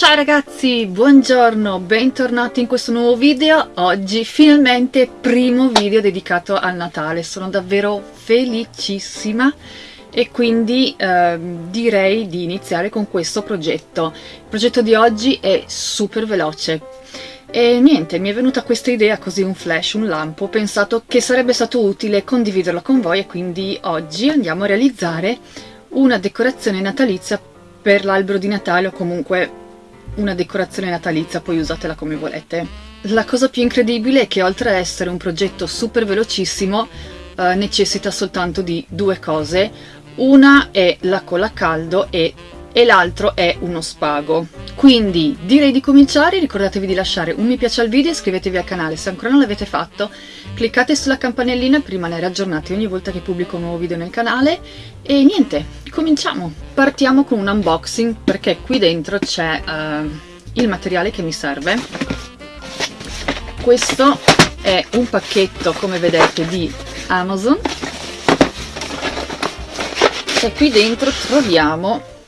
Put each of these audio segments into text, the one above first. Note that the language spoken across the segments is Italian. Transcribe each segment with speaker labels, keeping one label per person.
Speaker 1: Ciao ragazzi, buongiorno, bentornati in questo nuovo video. Oggi finalmente primo video dedicato al Natale, sono davvero felicissima e quindi eh, direi di iniziare con questo progetto. Il progetto di oggi è super veloce e niente, mi è venuta questa idea così un flash, un lampo, ho pensato che sarebbe stato utile condividerla con voi e quindi oggi andiamo a realizzare una decorazione natalizia per l'albero di Natale o comunque una decorazione natalizia, poi usatela come volete. La cosa più incredibile è che oltre a essere un progetto super velocissimo, eh, necessita soltanto di due cose. Una è la colla a caldo e, e l'altro è uno spago. Quindi direi di cominciare, ricordatevi di lasciare un mi piace al video, iscrivetevi al canale se ancora non l'avete fatto, cliccate sulla campanellina per rimanere aggiornati ogni volta che pubblico un nuovo video nel canale e niente, cominciamo! Partiamo con un unboxing perché qui dentro c'è uh, il materiale che mi serve. Questo è un pacchetto, come vedete, di Amazon e qui dentro troviamo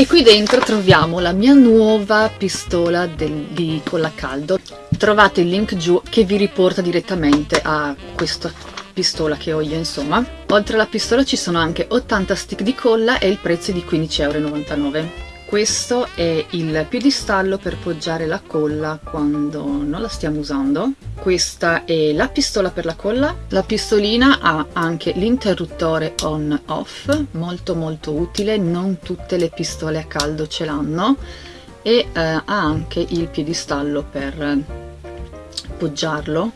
Speaker 1: e qui dentro troviamo la mia nuova pistola del, di colla caldo. Trovate il link giù che vi riporta direttamente a questa pistola che ho io insomma. Oltre alla pistola ci sono anche 80 stick di colla e il prezzo è di 15,99 euro questo è il piedistallo per poggiare la colla quando non la stiamo usando. Questa è la pistola per la colla. La pistolina ha anche l'interruttore on off molto molto utile. Non tutte le pistole a caldo ce l'hanno. E eh, ha anche il piedistallo per poggiarlo.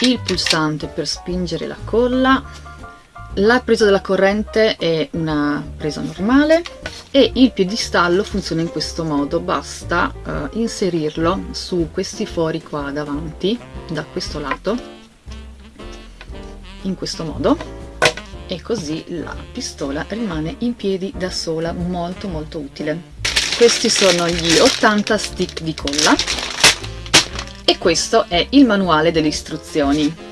Speaker 1: Il pulsante per spingere la colla la presa della corrente è una presa normale e il piedistallo funziona in questo modo. Basta uh, inserirlo su questi fori qua davanti da questo lato in questo modo e così la pistola rimane in piedi da sola molto molto utile. Questi sono gli 80 stick di colla e questo è il manuale delle istruzioni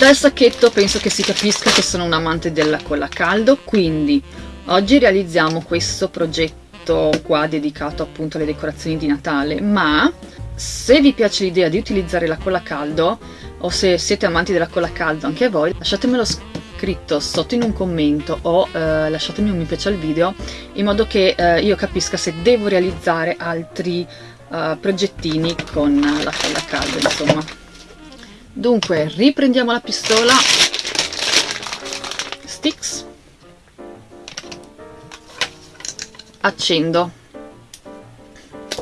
Speaker 1: dal sacchetto penso che si capisca che sono un amante della colla a caldo quindi Oggi realizziamo questo progetto qua dedicato appunto alle decorazioni di Natale, ma se vi piace l'idea di utilizzare la colla a caldo o se siete amanti della colla a caldo anche voi, lasciatemelo scritto sotto in un commento o eh, lasciatemi un mi piace al video in modo che eh, io capisca se devo realizzare altri eh, progettini con la colla a caldo insomma. Dunque riprendiamo la pistola, sticks. Accendo.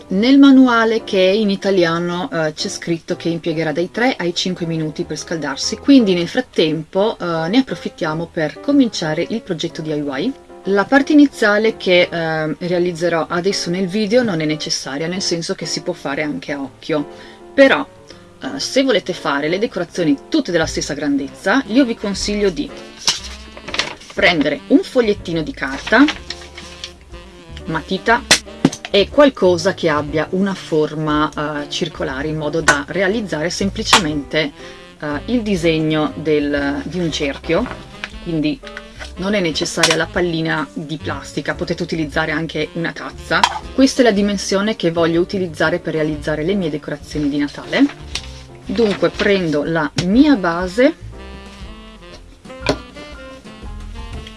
Speaker 1: Nel manuale che in italiano eh, c'è scritto che impiegherà dai 3 ai 5 minuti per scaldarsi. Quindi nel frattempo eh, ne approfittiamo per cominciare il progetto DIY la parte iniziale che eh, realizzerò adesso nel video non è necessaria nel senso che si può fare anche a occhio. Però eh, se volete fare le decorazioni tutte della stessa grandezza io vi consiglio di prendere un fogliettino di carta matita e qualcosa che abbia una forma uh, circolare in modo da realizzare semplicemente uh, il disegno del, di un cerchio quindi non è necessaria la pallina di plastica, potete utilizzare anche una tazza. Questa è la dimensione che voglio utilizzare per realizzare le mie decorazioni di Natale. Dunque prendo la mia base,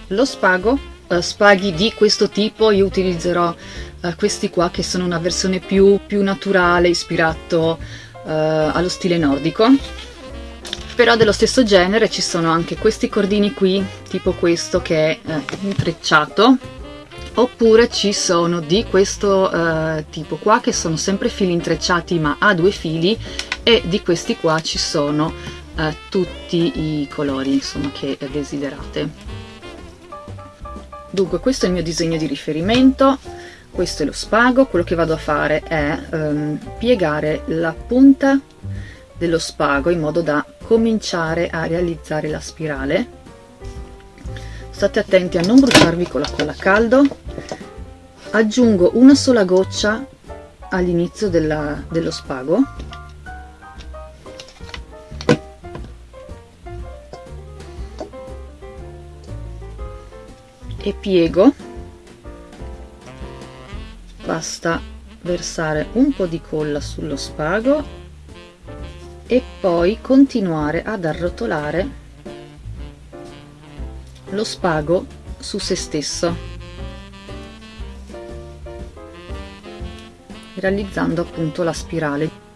Speaker 1: lo spago uh, spaghi di questo tipo io utilizzerò uh, questi qua che sono una versione più, più naturale ispirato uh, allo stile nordico. Però dello stesso genere ci sono anche questi cordini qui tipo questo che è intrecciato. Oppure ci sono di questo uh, tipo qua che sono sempre fili intrecciati ma a due fili e di questi qua ci sono uh, tutti i colori insomma che desiderate. Dunque questo è il mio disegno di riferimento questo è lo spago. Quello che vado a fare è um, piegare la punta dello spago in modo da cominciare a realizzare la spirale. State attenti a non bruciarvi con la colla a caldo. Aggiungo una sola goccia all'inizio dello spago e piego. Basta versare un po di colla sullo spago e poi continuare ad arrotolare lo spago su se stesso realizzando appunto la spirale.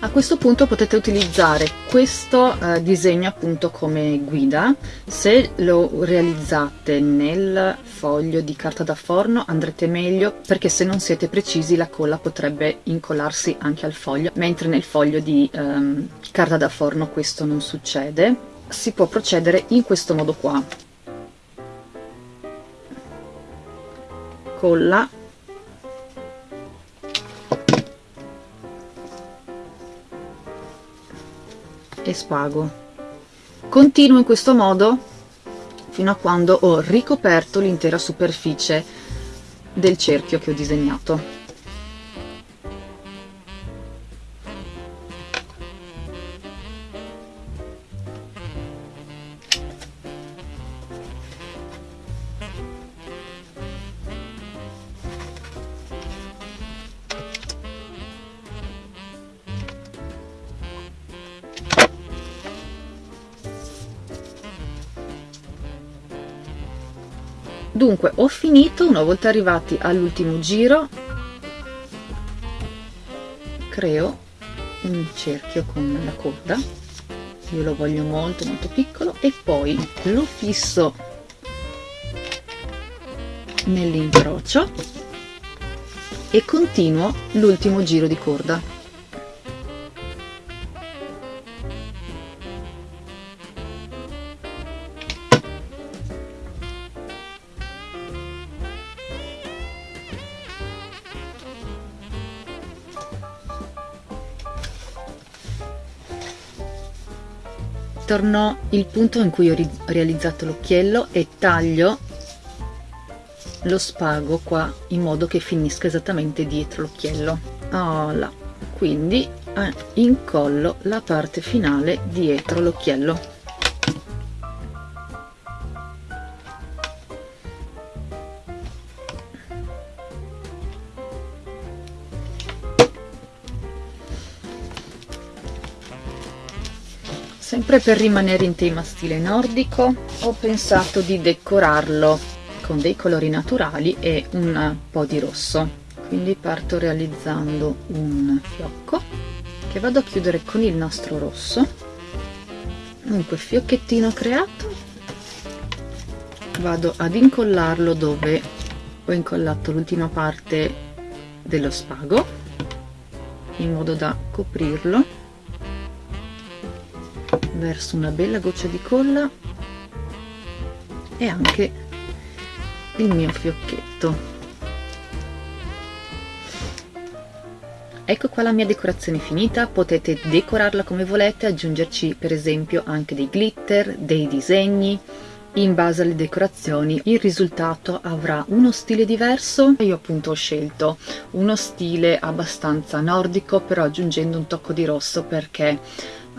Speaker 1: A questo punto potete utilizzare questo eh, disegno appunto come guida, se lo realizzate nel foglio di carta da forno andrete meglio perché se non siete precisi la colla potrebbe incollarsi anche al foglio, mentre nel foglio di ehm, carta da forno questo non succede. Si può procedere in questo modo qua. Colla e spago continuo in questo modo fino a quando ho ricoperto l'intera superficie del cerchio che ho disegnato dunque ho finito una volta arrivati all'ultimo giro creo un cerchio con la coda io lo voglio molto molto piccolo e poi lo fisso nell'incrocio e continuo l'ultimo giro di corda torno il punto in cui ho realizzato l'occhiello e taglio lo spago qua in modo che finisca esattamente dietro l'occhiello voilà. quindi eh, incollo la parte finale dietro l'occhiello sempre per rimanere in tema stile nordico ho pensato di decorarlo con dei colori naturali e un po' di rosso. Quindi parto realizzando un fiocco che vado a chiudere con il nastro rosso. Dunque fiocchettino creato. Vado ad incollarlo dove ho incollato l'ultima parte dello spago in modo da coprirlo verso una bella goccia di colla e anche il mio fiocchetto. Ecco qua la mia decorazione finita potete decorarla come volete aggiungerci per esempio anche dei glitter dei disegni. In base alle decorazioni il risultato avrà uno stile diverso. Io appunto ho scelto uno stile abbastanza nordico però aggiungendo un tocco di rosso perché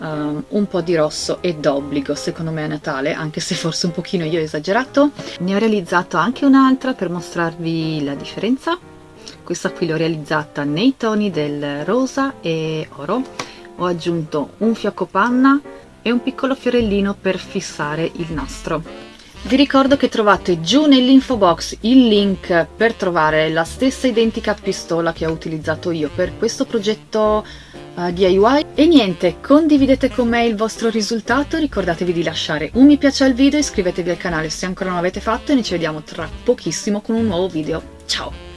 Speaker 1: um, un po' di rosso è d'obbligo secondo me a Natale anche se forse un pochino io ho esagerato. Ne ho realizzato anche un'altra per mostrarvi la differenza. Questa qui l'ho realizzata nei toni del rosa e oro. Ho aggiunto un fiocco panna e un piccolo fiorellino per fissare il nastro. Vi ricordo che trovate giù nell'info box il link per trovare la stessa identica pistola che ho utilizzato io per questo progetto DIY e niente condividete con me il vostro risultato ricordatevi di lasciare un mi piace al video iscrivetevi al canale se ancora non l'avete fatto e noi ci vediamo tra pochissimo con un nuovo video. Ciao